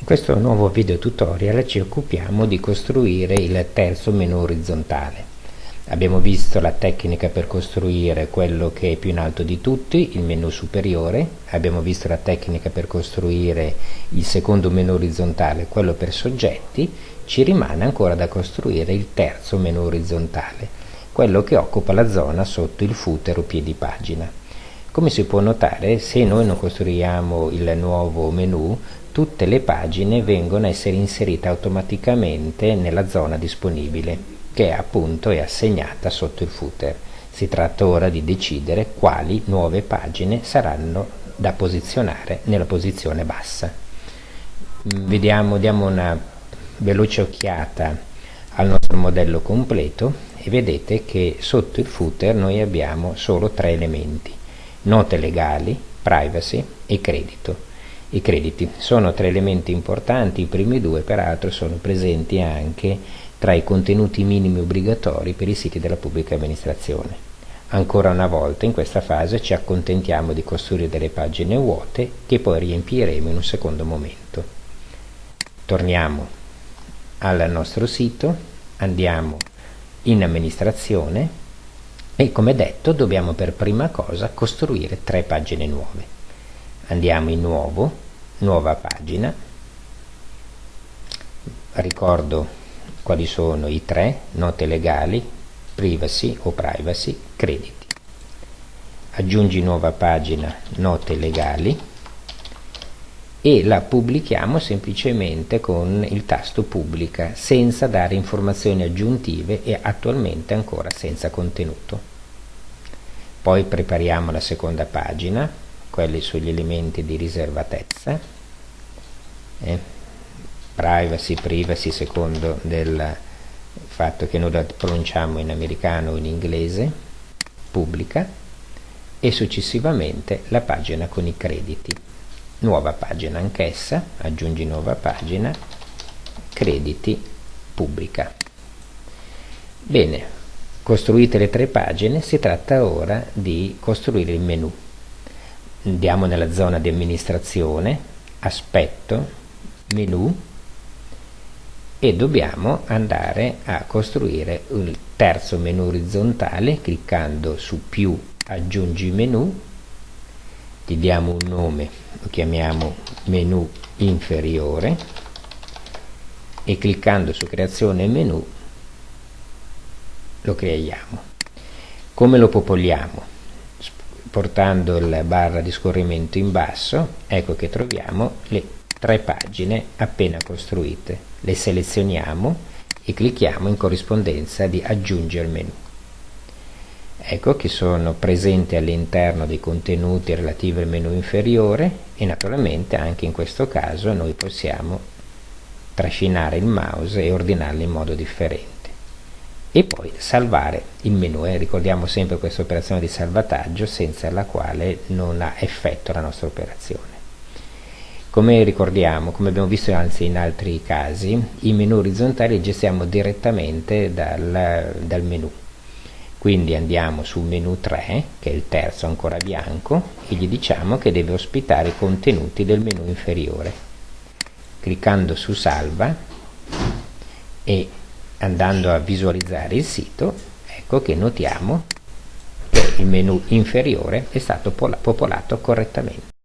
In questo nuovo video tutorial ci occupiamo di costruire il terzo menu orizzontale. Abbiamo visto la tecnica per costruire quello che è più in alto di tutti, il menu superiore, abbiamo visto la tecnica per costruire il secondo menu orizzontale, quello per soggetti, ci rimane ancora da costruire il terzo menu orizzontale, quello che occupa la zona sotto il footer o piedi pagina. Come si può notare, se noi non costruiamo il nuovo menu, tutte le pagine vengono a essere inserite automaticamente nella zona disponibile, che appunto è assegnata sotto il footer. Si tratta ora di decidere quali nuove pagine saranno da posizionare nella posizione bassa. Vediamo, diamo una veloce occhiata al nostro modello completo e vedete che sotto il footer noi abbiamo solo tre elementi note legali, privacy e credito. I crediti sono tre elementi importanti, i primi due peraltro sono presenti anche tra i contenuti minimi obbligatori per i siti della pubblica amministrazione. Ancora una volta in questa fase ci accontentiamo di costruire delle pagine vuote che poi riempiremo in un secondo momento. Torniamo al nostro sito, andiamo in amministrazione e come detto dobbiamo per prima cosa costruire tre pagine nuove. Andiamo in nuovo nuova pagina. Ricordo quali sono i tre note legali privacy o privacy crediti. Aggiungi nuova pagina note legali e la pubblichiamo semplicemente con il tasto pubblica senza dare informazioni aggiuntive e attualmente ancora senza contenuto. Poi prepariamo la seconda pagina quelli sugli elementi di riservatezza eh, privacy, privacy secondo del fatto che noi la pronunciamo in americano o in inglese pubblica e successivamente la pagina con i crediti nuova pagina anch'essa, aggiungi nuova pagina, crediti, pubblica. Bene, costruite le tre pagine, si tratta ora di costruire il menu. Andiamo nella zona di amministrazione, aspetto, menu e dobbiamo andare a costruire il terzo menu orizzontale cliccando su più aggiungi menu gli diamo un nome lo chiamiamo menu inferiore e cliccando su creazione menu lo creiamo. Come lo popoliamo? Portando la barra di scorrimento in basso ecco che troviamo le tre pagine appena costruite. Le selezioniamo e clicchiamo in corrispondenza di aggiungere menu ecco che sono presenti all'interno dei contenuti relativi al menu inferiore e naturalmente anche in questo caso noi possiamo trascinare il mouse e ordinarli in modo differente. E poi salvare il menu e ricordiamo sempre questa operazione di salvataggio senza la quale non ha effetto la nostra operazione. Come ricordiamo, come abbiamo visto anzi in altri casi, i menu orizzontali li gestiamo direttamente dal, dal menu quindi andiamo sul menu 3 che è il terzo ancora bianco e gli diciamo che deve ospitare i contenuti del menu inferiore. Cliccando su salva e andando a visualizzare il sito ecco che notiamo che il menu inferiore è stato popolato correttamente